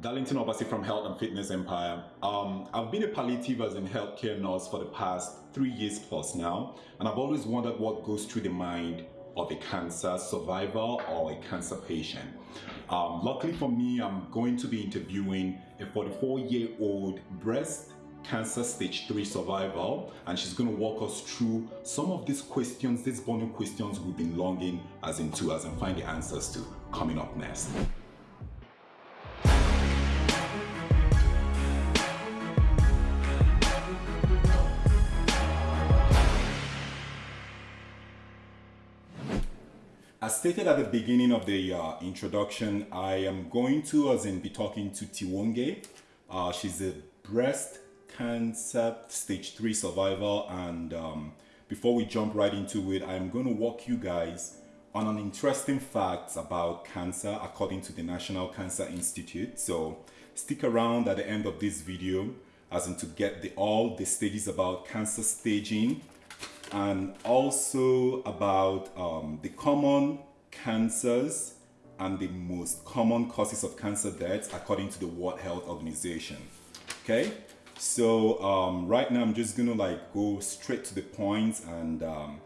Darlington Obasi from Health and Fitness Empire. Um, I've been a palliative as in healthcare nurse for the past three years plus now, and I've always wondered what goes through the mind of a cancer survivor or a cancer patient. Um, luckily for me, I'm going to be interviewing a 44 year old breast cancer stage 3 survivor and she's going to walk us through some of these questions, these burning questions we've been longing as into us and find the answers to coming up next. Stated at the beginning of the uh, introduction, I am going to, as in, be talking to Tiwonge. Uh, she's a breast cancer stage 3 survivor and um, before we jump right into it, I'm going to walk you guys on an interesting fact about cancer according to the National Cancer Institute. So stick around at the end of this video as in to get the, all the stages about cancer staging and also about um, the common cancers and the most common causes of cancer deaths according to the World Health Organization. Okay, so um, right now I'm just gonna like go straight to the points point and um,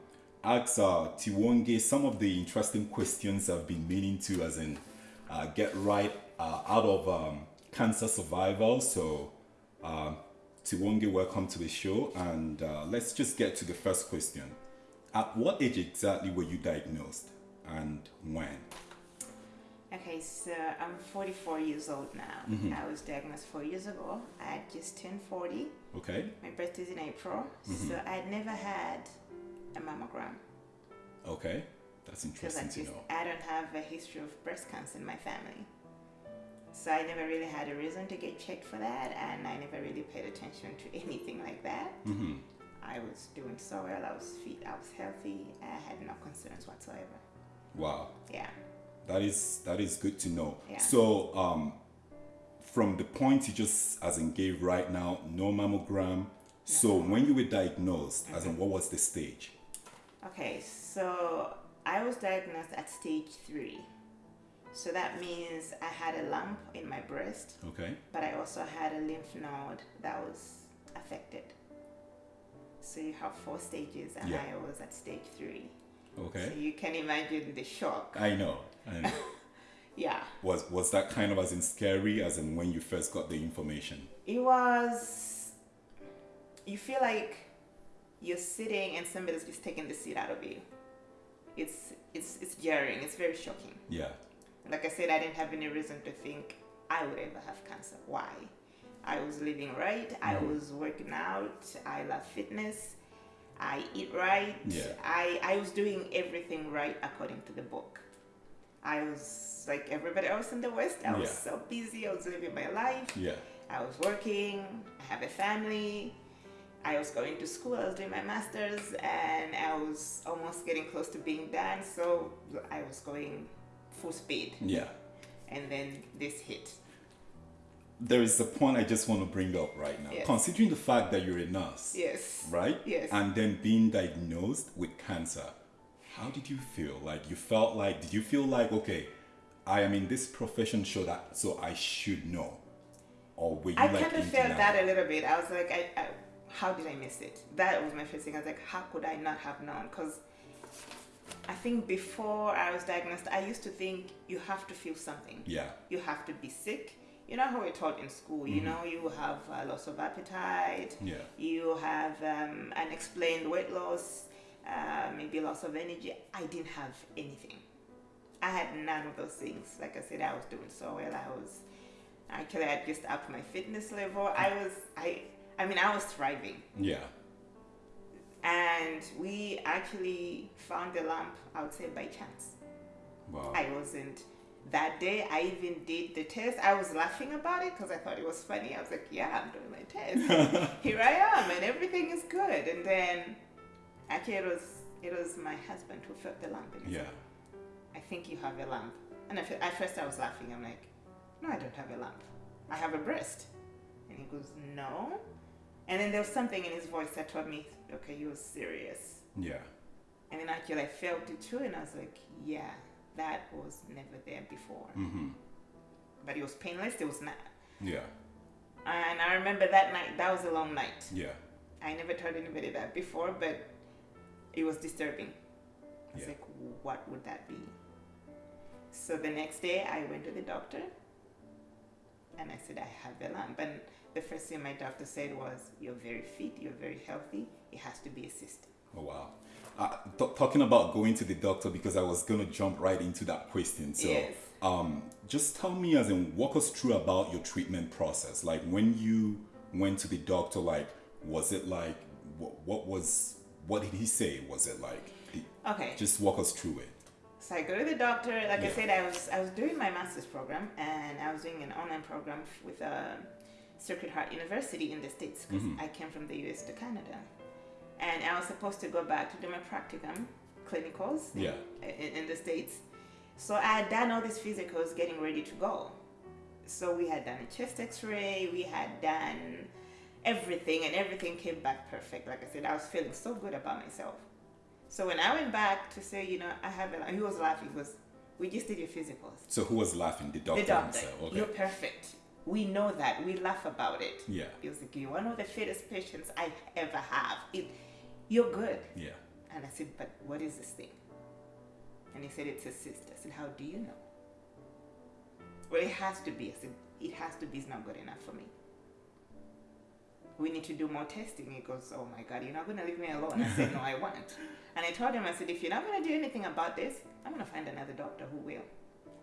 ask uh, Tiwonge some of the interesting questions I've been meaning to as in uh, get right uh, out of um, cancer survival. So uh, Tiwonge, welcome to the show. And uh, let's just get to the first question. At what age exactly were you diagnosed and when? Okay, so I'm 44 years old now. Mhm. I was diagnosed four years ago. I had just turned 40. Okay, My birthday is in April. Mhm. So I'd never had a mammogram okay. That's interesting just to know. I don't have a history of breast cancer in my family. So I never really had a reason to get checked for that, and I never really paid attention to anything like that. hmm I was doing so well. I was fit. I was healthy. I had no concerns whatsoever. Wow, Yeah. that is that is good to know. Yeah. So um, from the point you just as in gave right now, no mammogram. So when you were diagnosed, as Mm-hmm. in what was the stage? Okay, so I was diagnosed at stage three. So that means I had a lump in my breast, Okay. but I also had a lymph node that was affected. So you have four stages, and Yeah. I was at stage three. So Okay. you can imagine the shock. I know. I know. Yeah, was was that kind of as in scary as in when you first got the information? it was. You feel like you're sitting and somebody's just taking the seat out of you. It's it's it's jarring. It's very shocking. Yeah. Like I said, I didn't have any reason to think I would ever have cancer. Why? I was living right. I Mhm. was working out. I love fitness. I eat right. Yeah. I, I was doing everything right according to the book. I was like everybody else in the West. I was Yeah. so busy. I was living my life. Yeah. I was working. I have a family. I was going to school. I was doing my master's, and I was almost getting close to being done. So I was going full speed Yeah. and then this hit. There is a point I just want to bring up right now. Yes. Considering the fact that you're a nurse, Yes. right? Yes. And then being diagnosed with cancer, how did you feel? Like you felt like did you feel like okay, I am in this profession so that so I should know? Or were you I like kind of felt that a little bit. I was like, I, I, how did I miss it? That was my first thing. I was like, how could I not have known? Because I think before I was diagnosed, I used to think you have to feel something. Yeah. You have to be sick. You know how we're taught in school. You Mhm. know, you have uh, loss of appetite. Yeah. You have um, unexplained weight loss, uh, maybe loss of energy. I didn't have anything. I had none of those things. Like I said, I was doing so well. I was actually I just upped my fitness level. I was I I mean I was thriving. Yeah. And we actually found the lamp I would say by chance. Wow. I wasn't that day I even did the test. I was laughing about it because I thought it was funny. I was like, yeah, I'm doing my test. Here I am and everything is good. And then actually it was it was my husband who felt the lump and yeah. said, I think you have a lump. And at at first I was laughing. I'm like, no, I don't have a lump. I have a breast. And he goes, no. And then there was something in his voice that told me, okay, you're serious. Yeah. And then actually I felt it too, and I was like, yeah, that was never there before. Mm-hmm. but it was painless. It was not. Yeah. And I remember that night. That was a long night. Yeah. I never told anybody that before, but it was disturbing. I was Yeah. like, what would that be? So the next day, I went to the doctor and I said, I have a lump. And the first thing my doctor said was, You're very fit, you're very healthy, it has to be a cyst. Oh wow. Uh, talking about going to the doctor because I was gonna jump right into that question. So, Yes. um, just tell me, as in, walk us through about your treatment process. Like when you went to the doctor, like was it like what, what was what did he say? Was it like the- Okay. just walk us through it? So I go to the doctor. Like I said, I was I was doing my master's program and I was doing an online program with uh, Sacred Heart University in the States because Mhm. I came from the US to Canada, and I was supposed to go back to do my practicum clinicals in- Yeah. in, in the States. So I had done all these physicals, getting ready to go. So we had done a chest X-ray, we had done everything, and everything came back perfect. Like I said, I was feeling so good about myself. So when I went back to say, you know, I have a, he was laughing. Was, we just did your physicals. So who was laughing? The doctor, the doctor, himself. Okay. you're perfect. We know that. We laugh about it. Yeah. He was like, you're one of the fittest patients I ever have. It, you're good. Yeah. And I said, but what is this thing? And he said, it's a cyst. I said, how do you know? Well, it has to be. I said, it has to be. It's not good enough for me. We need to do more testing. He goes, oh my God, you're not going to leave me alone. I said, no, I won't. And I told him, I said, if you're not going to do anything about this, I'm going to find another doctor who will.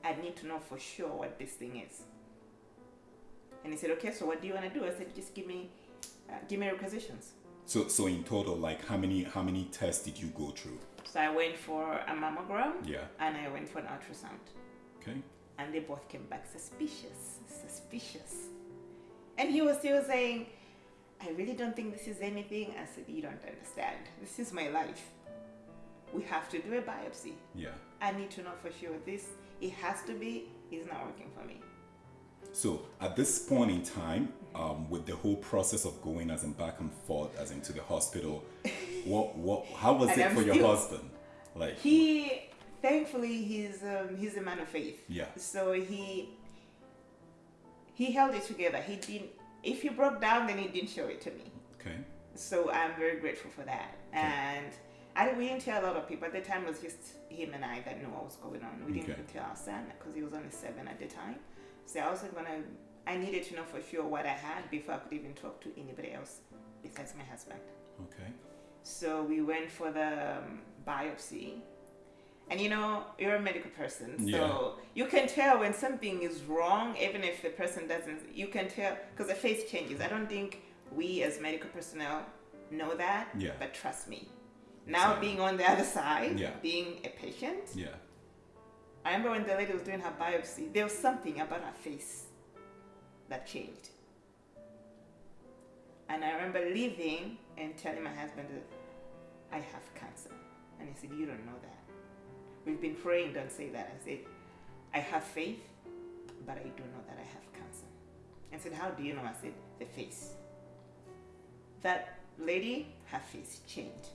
I need to know for sure what this thing is. And he said, okay, so what do you want to do? I said, just give me, uh, give me requisitions. So so in total, like how many how many tests did you go through? So I went for a mammogram Yeah. and I went for an ultrasound. Okay. And they both came back suspicious, suspicious. And he was still saying, I really don't think this is anything. I said, You don't understand. This is my life. We have to do a biopsy. Yeah. I need to know for sure this, it has to be, is not working for me. So at this point in time, um, with the whole process of going as in back and forth as into the hospital, what what how was it I'm for your husband? Like He, thankfully, he's, um, he's a man of faith. yeah. So he he held it together. He didn't. If he broke down, then he didn't show it to me. Okay. So I'm very grateful for that. And I we didn't tell a lot of people at the time. It was just him and I that knew what was going on. We didn't Okay. even tell our son because he was only seven at the time. So I wasn't gonna. I needed to know for sure what I had before I could even talk to anybody else besides my husband. Okay. So we went for the um, biopsy. And you know, you're a medical person, so Yeah. you can tell when something is wrong, even if the person doesn't. You can tell because the face changes. I don't think we as medical personnel know that, Yeah. but trust me. Now, being on the other side, Yeah. being a patient, Yeah. I remember when the lady was doing her biopsy, there was something about her face that changed. And I remember leaving and telling my husband that I have cancer. And he said, You don't know that. We've been praying, don't say that. I said, I have faith, but I do know that I have cancer. I said, How do you know? I said, The face. That lady, her face changed.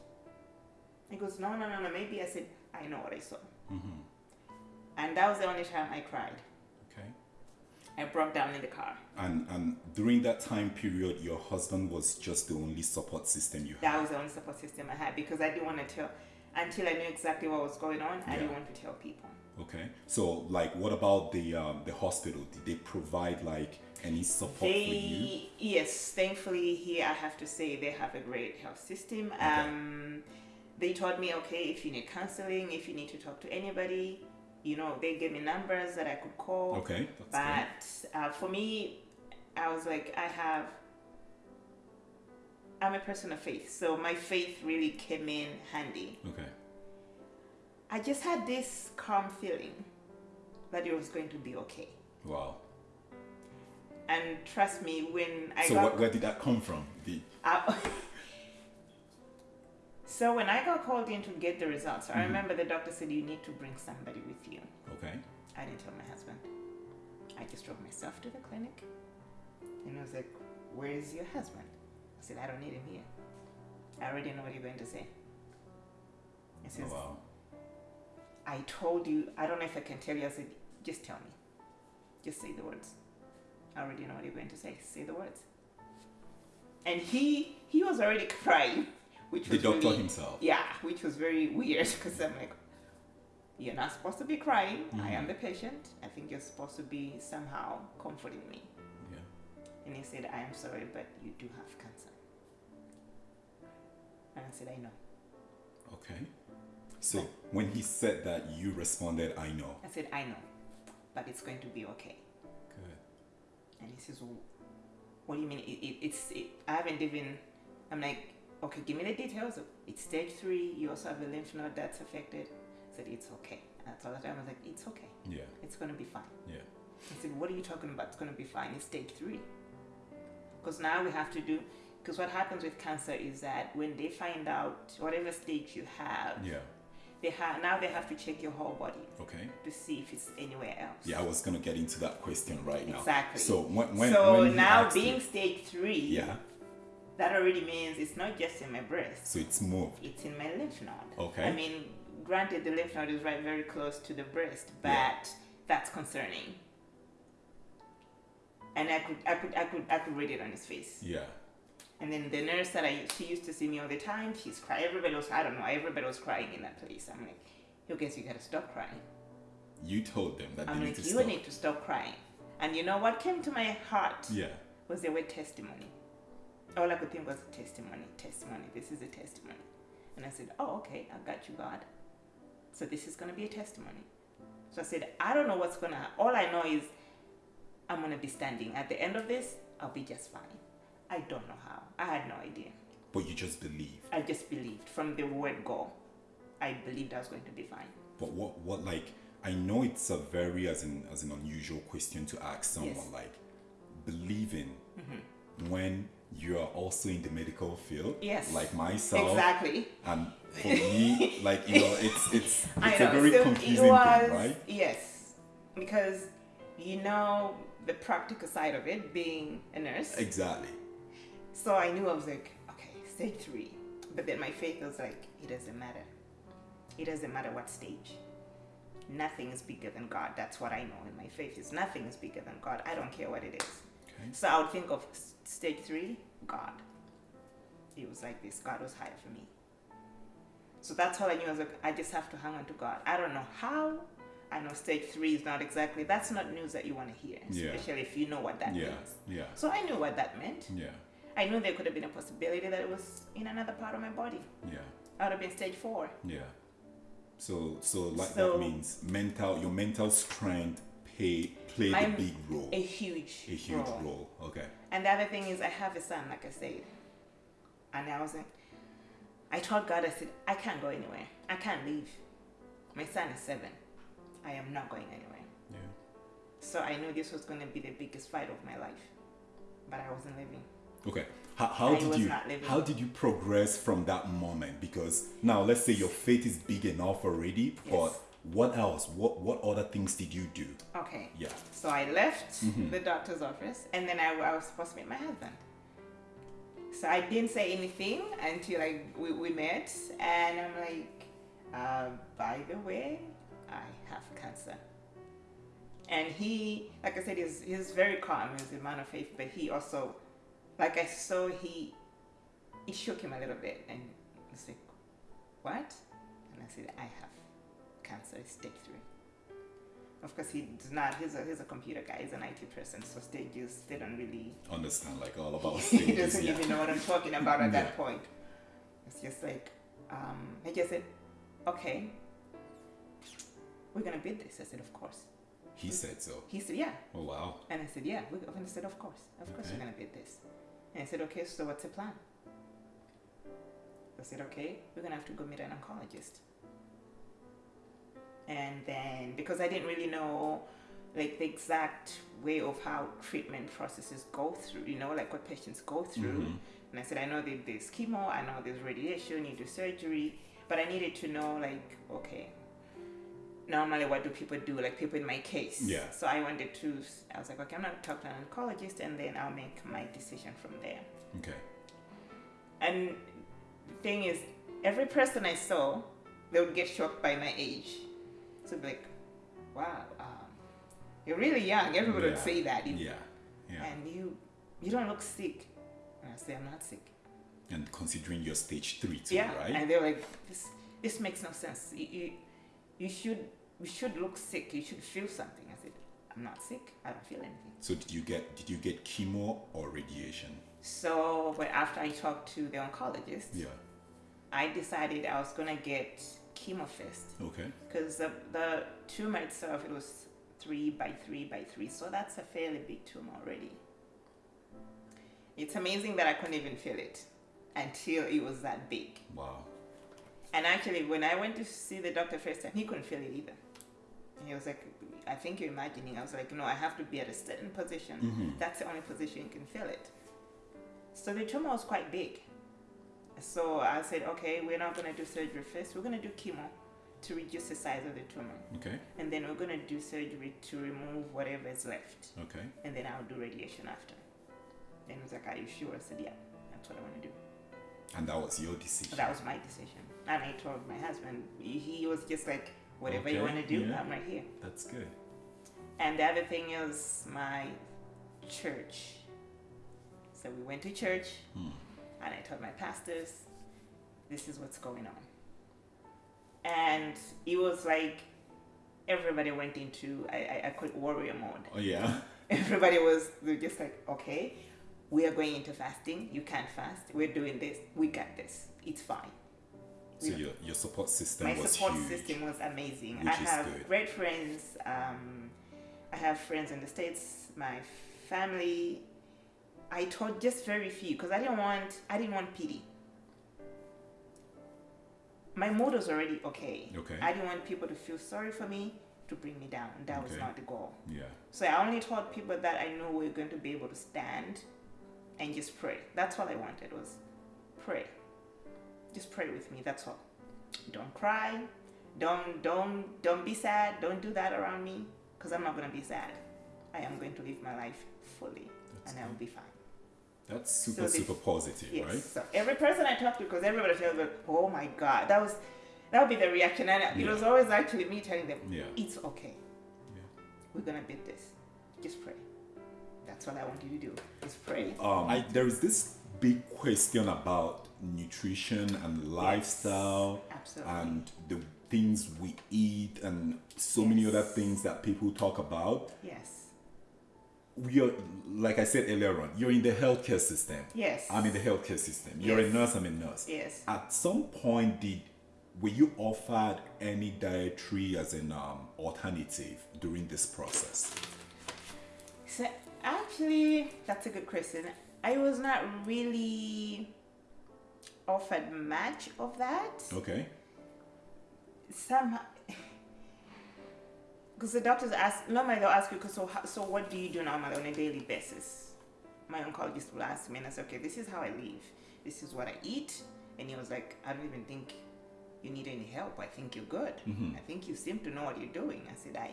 He goes, No, no, no, no. Maybe I said, I know what I saw. Mm-hmm. And that was the only time I cried. Okay. I broke down in the car. And and during that time period, your husband was just the only support system you had. That was the only support system I had because I didn't want to tell until I knew exactly what was going on. I didn't want to tell people. Okay. So like, what about the um, the hospital? Did they provide like any support for you? Yes, thankfully here I have to say they have a great health system. Um, they told me okay if you need counseling, if you need to talk to anybody, you know they gave me numbers that I could call. Okay. That's But uh, for me, I was like, I have. I'm a person of faith, so my faith really came in handy. Okay. I just had this calm feeling that it was going to be okay. Wow. And trust me, when I so got what, where did that come from? The, I- so when I got called in to get the results, I Mhm. remember the doctor said you need to bring somebody with you. okay. I didn't tell my husband. I just drove myself to the clinic, and I was like, "Where is your husband?" I said, "I don't need him here. I already know what you're going to say." He Oh, says, wow. I told you, I don't know if I can tell you. I said, just tell me. Just say the words. I already know what you're going to say. Say the words. And he he was already crying, which The was doctor really- himself. Yeah, which was very weird because I'm like, you're not supposed to be crying. I am mm-hmm. the patient. I think you're supposed to be somehow comforting me. Yeah. And he said, I am sorry, but you do have cancer. And I said, I know. Okay. So when he said that, you responded, "I know." I said, I know, but it's going to be okay. Good. And he says, well, What do you mean? It, it, it's it, I haven't even. I'm like, okay, give me the details. It's stage three. You also have a lymph node that's affected. I said, it's okay. And I told the time I was like, it's okay. Yeah. It's gonna be fine. Yeah. I said, what are you talking about? It's gonna be fine. It's stage three. Because now we have to do. Because what happens with cancer is that when they find out whatever stage you have, Yeah. they have now they have to check your whole body Okay. to see if it's anywhere else. Yeah, I was gonna get into that question right now. Exactly. So when when so when he now being stage three, yeah, that already means it's not just in my breast, so it's moved. it's in my lymph node. Okay. I mean, granted, the lymph node is right very close to the breast, but Yeah. that's concerning. And I could, I could, I could, I could read it on his face. Yeah. And then the nurse that I, she used to see me all the time, she's crying. Everybody was, I don't know, everybody was crying in that place. I'm like, you guys, you gotta stop crying. You told them that I'm they like, need to you stop. need to stop crying. And you know what came to my heart? Yeah. was the word testimony. All I could think was testimony, testimony. This is a testimony. And I said, Oh, okay, I got you, God. So this is going to be a testimony. So I said, I don't know what's going to happen. All I know is I'm going to be standing. At the end of this, I'll be just fine. I don't know how. I had no idea. But you just believe. I just believed from the word go. I believed I was going to be fine. But what what like I know it's a very as an as an unusual question to ask someone Yes. like believing mm-hmm. when you are also in the medical field. Yes. Like myself. Exactly. And for me, like you know, it's it's it's a very so confusing was, thing, right? Yes, because you know the practical side of it, being a nurse. Exactly. So I knew I was like, okay, stage three. But then my faith was like, it doesn't matter. It doesn't matter what stage. Nothing is bigger than God. That's what I know in my faith is nothing is bigger than God. I don't care what it is. Okay. So I would think of stage three, God. It was like this. God was higher for me. So that's all I knew. I was like, I just have to hang on to God. I don't know how. I know stage three is not exactly. That's not news that you want to hear, Yeah. especially if you know what that Yeah. means. Yeah. So I knew what that meant. Yeah. I knew there could have been a possibility that it was in another part of my body. Yeah. I would have been stage four. Yeah. So so like So- that means mental your mental strength pay played a I'm big role. A huge, a huge role. Okay. And the other thing is, I have a son, like I said. And I was like, I told God, I said, I can't go anywhere. I can't leave. My son is seven. I am not going anywhere. Yeah. So I knew this was going to be the biggest fight of my life. But I wasn't living. Okay. How, how did you not living. how did you progress from that moment? Because now let's say your faith is big enough already, but Yes. What else? What what other things did you do? Okay. Yeah. So I left the doctor's office and then I, I was supposed to meet my husband. So I didn't say anything until like we, we met and I'm like, uh, by the way, I have cancer. And he, like I said, he's, he's very calm. He's a man of faith, but he also, like I saw, he, it shook him a little bit and he's like, what? And I said, I have cancer, it's stage three. Of course, he's not. He's a he's a computer guy. He's an IT person, so stages they don't really. Understand like all about he doesn't yeah. even know what I'm talking about at Yeah. that point. It's just like, um, I just said, okay, we're gonna bid this. I said, of course. He said so. He said, yeah, Oh wow. and I said, yeah. And I said, of course, of course, Okay. we're gonna bid this. And I said, okay, so what's the plan? I said, okay, we're gonna have to go meet an oncologist. And then, because I didn't really know, like the exact way of how treatment processes go through, you know, like what patients go through. Mhm. And I said, I know that there's chemo, I know there's radiation, you do surgery, but I needed to know, like, okay, normally what do people do, like people in my case. Yeah. So I wanted to, I was like, okay, I'm going to talk to an oncologist and then I'll make my decision from there. Okay. And the thing is, every person I saw, they would get shocked by my age. So be like, wow, um, You're really young. Everybody would say that. You- Yeah. Yeah. And you you don't look sick. And I say I'm not sick. And considering you're stage three too, yeah. right? And they're like, this this makes no sense. You, you you should you should look sick. You should feel something. I said, I'm not sick. I don't feel anything. so did you get did you get chemo or radiation? So, but after I talked to the oncologist, Yeah. I decided I was gonna get chemo first Okay. because the, the tumor itself it was three by three by three, so that's a fairly big tumor already. It's amazing that I couldn't even feel it until it was that big. Wow. And actually, when I went to see the doctor first time, he couldn't feel it either. And he was like, I think you're imagining. I was like, no, I have to be at a certain position. Mhm. That's the only position you can feel it. So the tumor was quite big. So I said, okay, we're not going to do surgery first. We're going to do chemo to reduce the size of the tumor. Okay. And then we're going to do surgery to remove whatever is left. Okay. And then I'll do radiation after. Then he was like, are you sure? I said, yeah, that's what I want to do. And that was your decision. That was my decision. And I told my husband, he was just like, whatever you want to do, yeah. I'm right here. That's good. And the other thing is my church. So we went to church, Hmm. And I told my pastors, this is what's going on. And it was like everybody went into, I, I, I call it warrior mode. Oh yeah. Everybody was just like, okay, we are going into fasting. You can't fast. We're doing this. We got this. It's fine. So your your support system My was support huge. system was amazing. I have good. great friends. Um, I have friends in the states. My family. I taught just very few because I didn't want. I didn't want pity. My mood was already okay. Okay. I didn't want people to feel sorry for me to bring me down. That was not the goal. Yeah. So I only taught people that I knew we were going to be able to stand and just pray. That's all I wanted was pray. Just pray with me. That's all. Don't cry. Don't don't don't be sad. Don't do that around me because I'm not going to be sad. I am going to live my life fully That's and I will be fine. That's So super super positive, Yes. right? So every person I talk to, because everybody tells me, "Oh my God," that was that would be the reaction, and it Yeah. was always actually me telling them, Yeah. "It's okay. Yeah. We're gonna beat this. Just pray." That's what I want you to do. Just pray. Um, I, there is this big question about nutrition and lifestyle Absolutely. and the things we eat and so many other things that people talk about. yes. We are, like I said earlier on, you're in the healthcare system. Yes. I'm in the healthcare system. You're a nurse. I'm a nurse. Yes. At some point, did were you offered any dietary as an um, alternative during this process? So actually, that's a good question. I was not really offered much of that. Okay. Somehow, because the doctors ask normally they'll ask you, 'cause so so what do you do normally on a daily basis? My oncologist will ask me, and I say, okay, this is how I live. This is what I eat. And he was like, I don't even think you need any help. I think you're good. Mhm. I think you seem to know what you're doing. I said, I,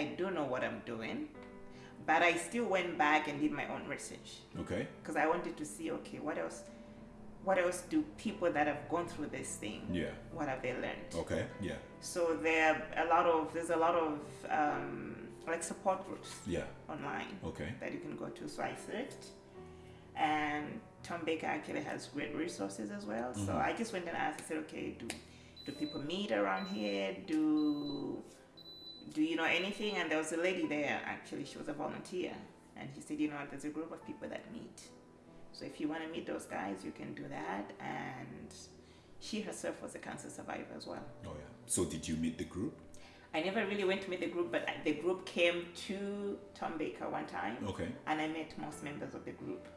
I do know what I'm doing, but I still went back and did my own research Okay. because I wanted to see, okay, what else, what else do people that have gone through this thing, Yeah. what have they learned? Okay. Yeah. So there are a lot of there's a lot of um, like support groups Yeah. online Okay. that you can go to. So I searched, and Tom Baker actually has great resources as well. So Mhm. I just went and asked. I said, okay, do do people meet around here? Do do you know anything? And there was a lady there. Actually, she was a volunteer, and she said, you know, there's a group of people that meet. So if you want to meet those guys, you can do that. And she herself was a cancer survivor as well. Oh yeah. So did you meet the group? I never really went to meet the group, but the group came to Tom Baker one time, Okay. and I met most members of the group.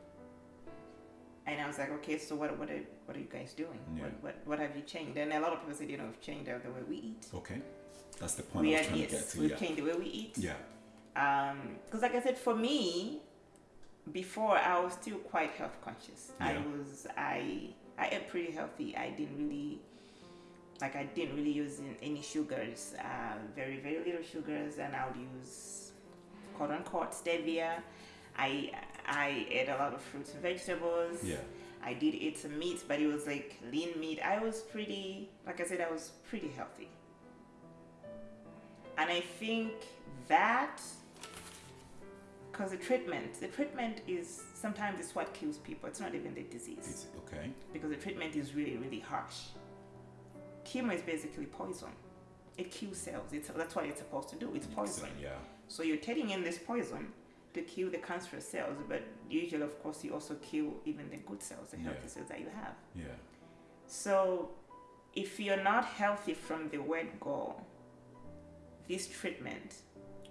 And I was like, okay, so what what are, what are you guys doing? Yeah. What, what what have you changed? And a lot of people said, you know, we've changed the way we eat. Okay. That's the point we I are was trying to get to. we've Yeah. changed the way we eat. Yeah. Um, because, like I said, for me, before I was still quite health conscious. I was I I ate pretty healthy. I didn't really like I didn't really use any sugars. Uh, very very little sugars, and I would use quote unquote stevia. I I ate a lot of fruits and vegetables. Yeah. I did eat some meat, but it was like lean meat. I was pretty, like I said, I was pretty healthy. And I think that because the treatment, the treatment is sometimes it's what kills people. It's not even the disease It's okay. because the treatment is really really harsh. Chemo is basically poison. It kills cells. It's, that's what it's supposed to do. It's poison. Yeah. So you're taking in this poison to kill the cancerous cells, but usually, of course, you also kill even the good cells, the Yeah. healthy cells that you have. Yeah. So if you're not healthy from the word go, this treatment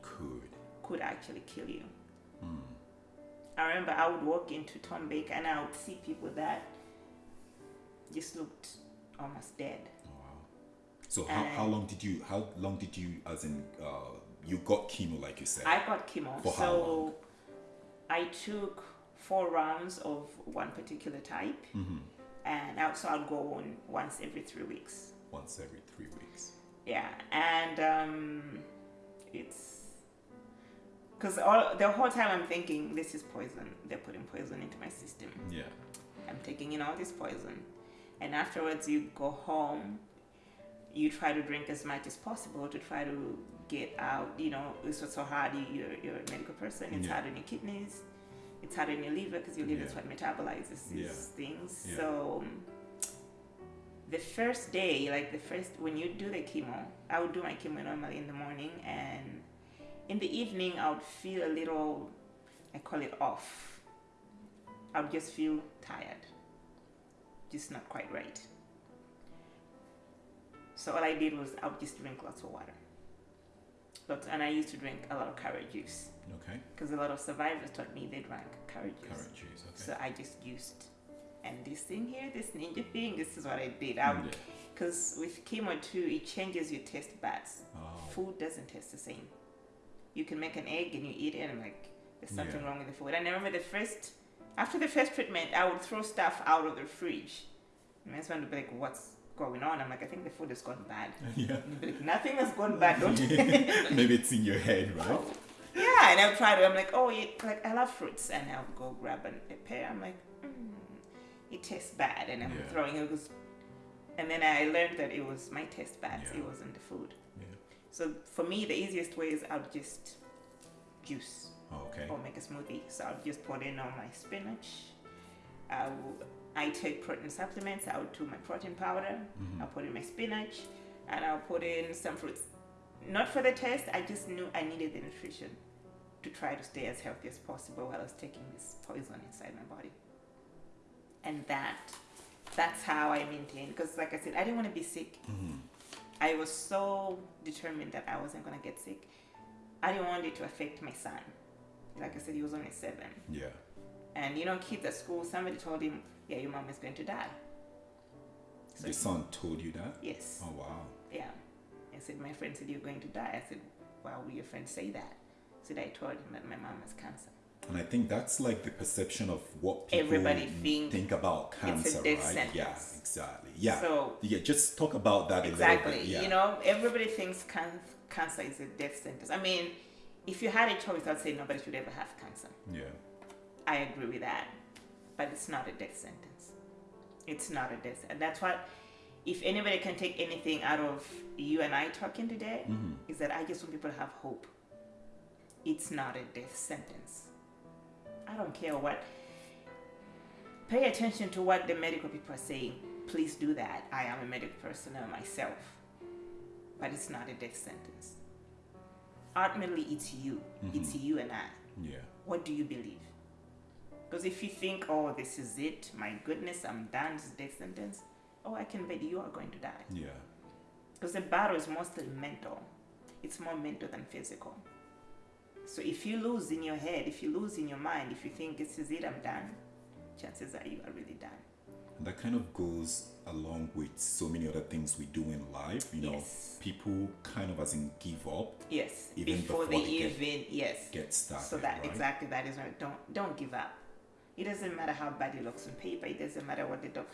Could. could actually kill you. Hmm. I remember I would walk into Tom Baker and I would see people that just looked almost dead. Oh, wow. So how, how long did you how long did you as in uh you got chemo like you said? I got chemo. For how so long? I took four rounds of one particular type hmm and I, so I'd go on once every three weeks. Once every three weeks. Yeah, and um, it's because all the whole time I'm thinking this is poison. They're putting poison into my system. Yeah. I'm taking in all this poison, and afterwards you go home. You try to drink as much as possible to try to get out. You know, it's what's so hard. You, you're, you're a medical person. It's Yeah. hard on your kidneys. It's hard on your liver because your liver is what metabolizes these Yeah. things. Yeah. So the first day, like the first when you do the chemo, I would do my chemo normally in the morning, and in the evening I would feel a little, I call it off. I would just feel tired, just not quite right. So all I did was I would just drink lots of water. But and I used to drink a lot of carrot juice Okay. because a lot of survivors taught me they drank carrot juice. Carrot juice. Okay. So I just used, and this thing here, this ninja thing, this is what I did. I Yeah. because with chemo too, it changes your taste buds. Oh. Food doesn't taste the same. You can make an egg and you eat it, and I'm like, there's something Yeah. wrong with the food. And I remember the first, after the first treatment, I would throw stuff out of the fridge. And my husband would be like, what's going on? I'm like, I think the food has gone bad. yeah. And he'd be like, nothing has gone bad, don't Maybe it's in your head, right? Yeah, and I'll try to. I'm like, oh, you, like I love fruits, and I'll go grab an, a pear. I'm like, mm, it tastes bad, and I'm Yeah. throwing it. Goes, and then I learned that it was my taste buds. Yeah. It wasn't the food. Yeah. So for me, the easiest way is I'll just juice okay. or make a smoothie. So I'll just put in all my spinach. I will. I take protein supplements. I'll do my protein powder. Mhm. I'll put in my spinach, and I'll put in some fruits. Not for the taste. I just knew I needed the nutrition to try to stay as healthy as possible while I was taking this poison inside my body. And that, that's how I maintained. Because, like I said, I didn't want to be sick. Mhm. I was so determined that I wasn't gonna get sick. I didn't want it to affect my son. Like I said, he was only seven. Yeah. And you know, kids at school, somebody told him, "Yeah, your mom is going to die." So Your son told you that? yes. Oh wow. Yeah. I said, my friend said you're going to die. I said, why would your friend say that? I said, I told him that my mom has cancer. And I think that's like the perception of what people Everybody think about it's a cancer, death right? sentence. Yeah, exactly. Yeah. So yeah, just talk about that exactly. Yeah. you know, everybody thinks can- cancer is a death sentence. I mean, if you had a choice, I'd say nobody should ever have cancer. Yeah. I agree with that, but it's not a death sentence. It's not a death, and that's what. If anybody can take anything out of you and I talking today, Mhm. is that I just want people to have hope. It's not a death sentence. I don't care what. Pay attention to what the medical people are saying. Please do that. I am a medical personnel myself. But it's not a death sentence. Ultimately, it's you. Mm-hmm. It's you and I. Yeah. What do you believe? Because if you think, oh, this is it, my goodness, I'm done, this death sentence, oh, I can bet you are going to die. Yeah. Because the battle is mostly mental. It's more mental than physical. So if you lose in your head, if you lose in your mind, if you think this is it, I'm done, chances are you are really done. And that kind of goes along with so many other things we do in life. You know, Yes. people kind of as in give up, Yes. Even before, before they, they get- even yes. get started. so that right? exactly that is right. Don't don't give up. It doesn't matter how bad it looks on paper. It doesn't matter what the doc.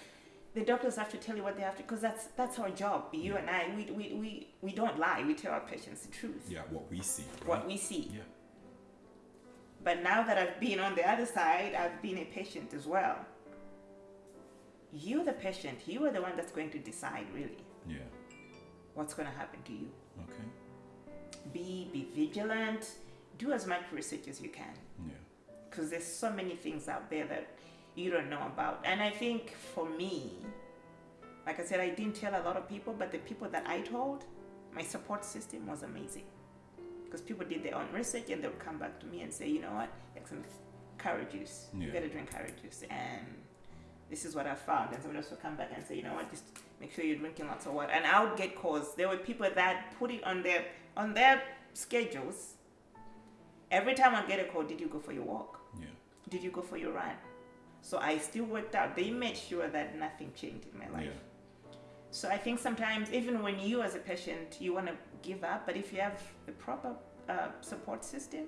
The doctors have to tell you what they have to because that's that's our job. You and I, we, we, we, we don't lie. We tell our patients the truth. Yeah, what we see. Right? What we see. Yeah. But now that I've been on the other side, I've been a patient as well. You, the patient, you are the one that's going to decide really Yeah. what's going to happen to you. Okay. Be be vigilant. do as much research as you can Yeah. because there's so many things out there that you don't know about. And I think for me, like I said, I didn't tell a lot of people, but the people that I told, my support system was amazing. Because people did their own research and they would come back to me and say, you know what, like some carrot juice. You Yeah. gotta drink carrot juice. And this is what I found. And somebody else would come back and say, you know what, just make sure you're drinking lots of water. And I would get calls. There were people that put it on their on their schedules. Every time I get a call, did you go for your walk? Yeah. Did you go for your run? So I still worked out. They made sure that nothing changed in my life. Yeah. So I think sometimes, even when you as a patient, you want to give up, but if you have the proper uh, support system,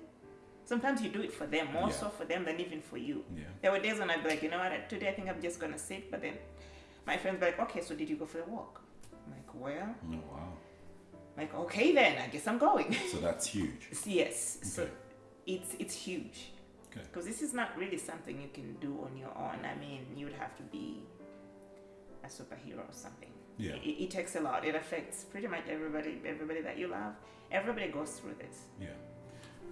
sometimes you do it for them, more Yeah. so for them than even for you. Yeah. There were days when I'd be like, you know what, today I think I'm just going to sit, but then my friends be like, okay, so did you go for a walk? I'm like, well, Oh, wow. like, okay then, I guess I'm going. So that's huge. yes. So Okay. it's, it's huge. Okay. Because this is not really something you can do on your own. I mean, you would have to be a superhero or something. Yeah. It, it takes a lot. It affects pretty much everybody. Everybody that you love. Everybody goes through this. Yeah.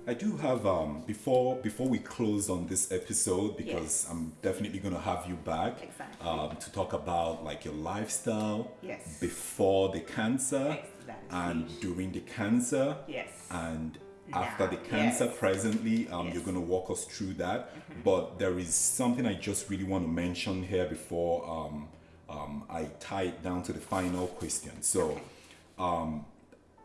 I do have um before before we close on this episode because Yes. I'm definitely gonna have you back Exactly. um to talk about like your lifestyle Yes. before the cancer Ex- that is and during the cancer Yes. and after the cancer yes. presently um, Yes. Mm-hmm. you're going to walk us through that but there is something i just really want to mention here before um, i tie it down to the final question so um,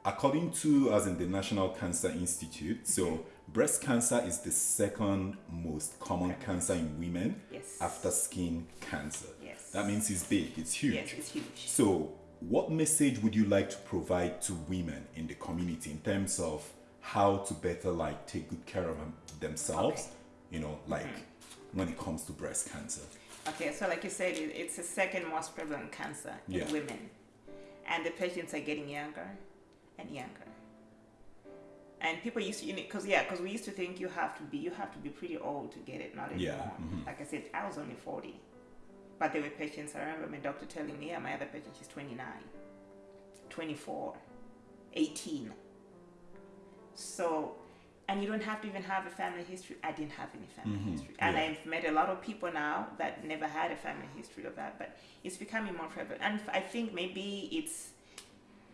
according to as in the national cancer institute so breast cancer is the second most common cancer in women Yes. after skin cancer Yes. that means it's big it's huge Yes, it's huge. so, what message would you like to provide to women in the community in terms of how to better like take good care of them- themselves? Okay. You know, like Mm-hmm. when it comes to breast cancer. Okay, so like you said, it, it's the second most prevalent cancer in Yeah. women, and the patients are getting younger and younger. And people used to, because yeah, because we used to think you have to be, you have to be pretty old to get it. Not anymore. Yeah, mhm. Like I said, I was only forty, but there were patients. I remember my doctor telling me, yeah, my other patient, she's 29, 24, 18. So, and you don't have to even have a family history. I didn't have any family Mhm, history, and yeah. I've met a lot of people now that never had a family history of that. But it's becoming more prevalent, and I think maybe it's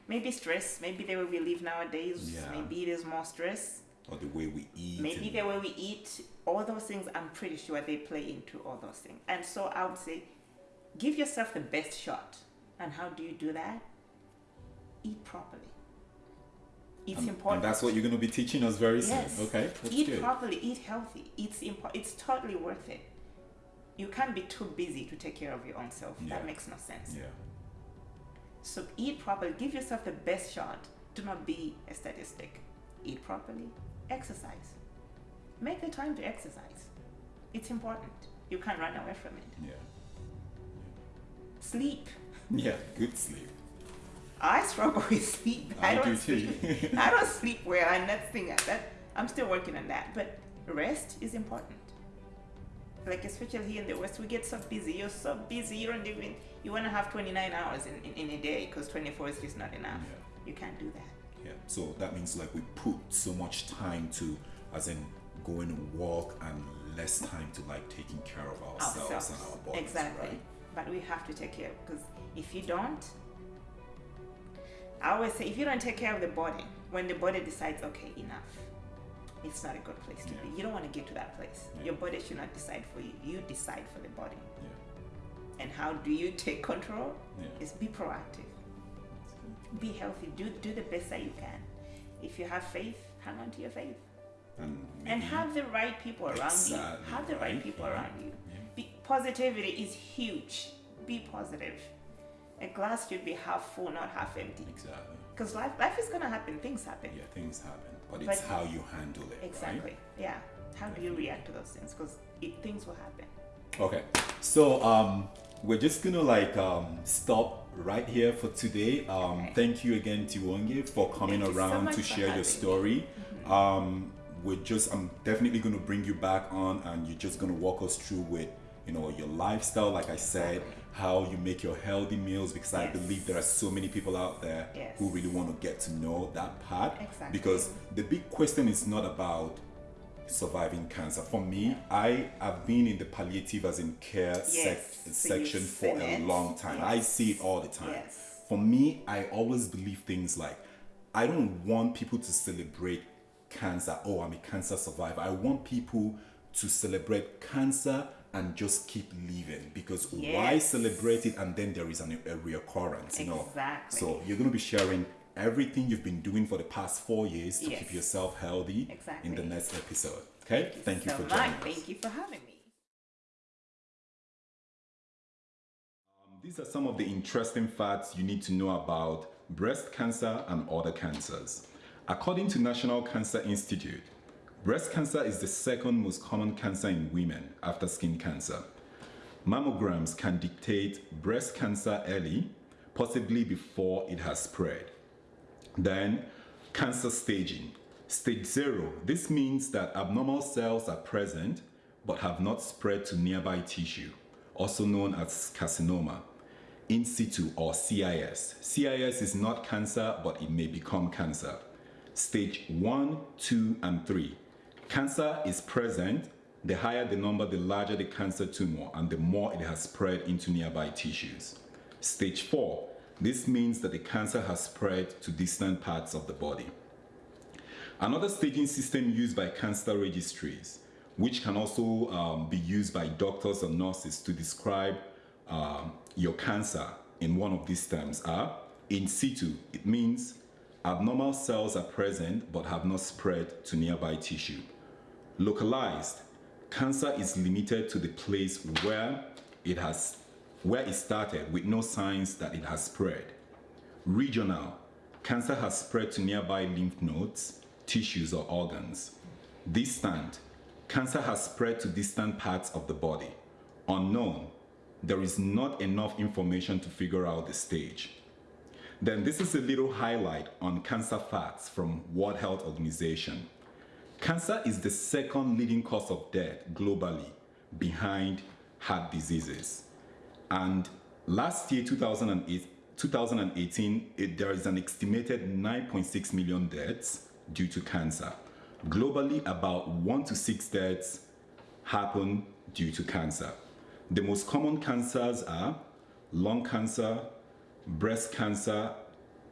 maybe stress. Maybe the way we live nowadays. Yeah. Maybe there's more stress. Or the way we eat. Maybe and- the way we eat. All those things, I'm pretty sure they play into all those things. And so I would say, give yourself the best shot. And how do you do that? Eat properly. It's and, important. and that's what you're going to be teaching us very Yes. soon. Okay, that's eat good. properly, eat healthy. It's impo- It's totally worth it. You can't be too busy to take care of your own self. Yeah. That makes no sense. Yeah, So eat properly. Give yourself the best shot. Do not be a statistic. Eat properly. Exercise. Make the time to exercise. It's important. You can't run away from it. yeah, Sleep. yeah. Good sleep. I struggle with sleep. I, I don't do too. sleep. I don't sleep well, and that's thing that I'm still working on that. But rest is important. Like especially here in the West, we get so busy. You're so busy. You don't even you want to have 29 hours in, in, in a day because 24 is just not enough. Yeah. You can't do that. Yeah. So that means like we put so much time to, as in going to walk and less time to like taking care of ourselves, and our bodies. exactly. Right? But we have to take care because if you don't, I always say if you don't take care of the body, when the body decides, okay, enough, it's not a good place to Yeah. be. You don't want to get to that place. Yeah. Your body should not decide for you. You decide for the body. Yeah. And how do you take control? Yeah. Is be proactive. Be healthy. Do do the best that you can. If you have faith, hang on to your faith. And, and have the right people around you. Have the right, right, people around you. Be, positivity is huge. Be positive. A glass should be half full, not half empty. Exactly. Because life, life is gonna happen. Things happen. Yeah, things happen, but, But- it's how you handle it. Exactly. Yeah. How do you react to those things? Because things will happen. Okay. So um, we're just gonna like um stop right here for today. Um, Okay. thank you again, Tiwonge, for coming Thank you so around to share your story. Um, we're just I'm definitely gonna bring you back on, and you're just gonna walk us through with you know, your lifestyle, like I said, how you make your healthy meals, because I believe there are so many people out there Yes. who really want to get to know that part. Exactly. Because the big question is not about surviving cancer. For me, I have been in the palliative as in care sec- So section for a it. long time. I see it all the time. Yes. For me, I always believe things like I don't want people to celebrate cancer. Oh, I'm a cancer survivor. I want people to celebrate cancer and just keep living because why celebrate it and then there is an, a reoccurrence, you know? Exactly. So you're going to be sharing everything you've been doing for the past four years to Yes. keep yourself healthy in the next episode. Okay? Thank you so for much. joining us. Thank you for having me. Um, these are some of the interesting facts you need to know about breast cancer and other cancers. According to National Cancer Institute, breast cancer is the second most common cancer in women after skin cancer. Mammograms can dictate breast cancer early, possibly before it has spread. Then, cancer staging. Stage zero. This means that abnormal cells are present but have not spread to nearby tissue, also known as carcinoma. In situ or CIS. CIS is not cancer, but it may become cancer. Stage one, two, and three. Cancer is present. The higher the number, the larger the cancer tumor, and the more it has spread into nearby tissues. Stage four. This means that the cancer has spread to distant parts of the body. Another staging system used by cancer registries, which can also um, be used by doctors or nurses to describe um, your cancer in one of these terms, are in situ. It means abnormal cells are present but have not spread to nearby tissue. Localized, cancer is limited to the place where it has where it started with no signs that it has spread. Regional, cancer has spread to nearby lymph nodes, tissues, or organs. Distant, cancer has spread to distant parts of the body. Unknown, there is not enough information to figure out the stage. Then this is a little highlight on cancer facts from World Health Organization. Cancer is the second leading cause of death globally behind heart diseases. And last year, 2008, 2018, it, eh, there is an estimated 9.6 million deaths due to cancer. Globally, about 1 to 6 deaths happen due to cancer. The most common cancers are lung cancer, breast cancer.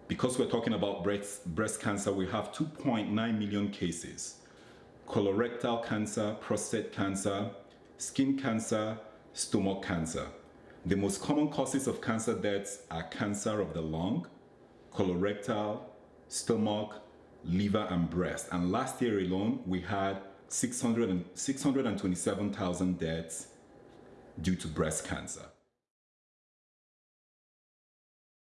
Because we're talking about breast, breast cancer, we have 2.9 million cases. Colorectal cancer, prostate cancer, skin cancer, stomach cancer. The most common causes of cancer deaths are cancer of the lung, colorectal, stomach, liver, and breast. And last year alone, we had 600 and 627,000 deaths due to breast cancer.